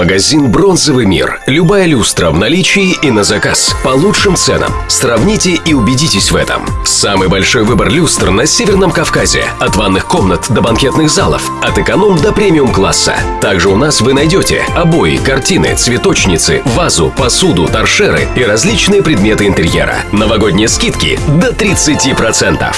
Магазин «Бронзовый мир». Любая люстра в наличии и на заказ. По лучшим ценам. Сравните и убедитесь в этом. Самый большой выбор люстр на Северном Кавказе. От ванных комнат до банкетных залов. От эконом до премиум-класса. Также у нас вы найдете обои, картины, цветочницы, вазу, посуду, торшеры и различные предметы интерьера. Новогодние скидки до 30%.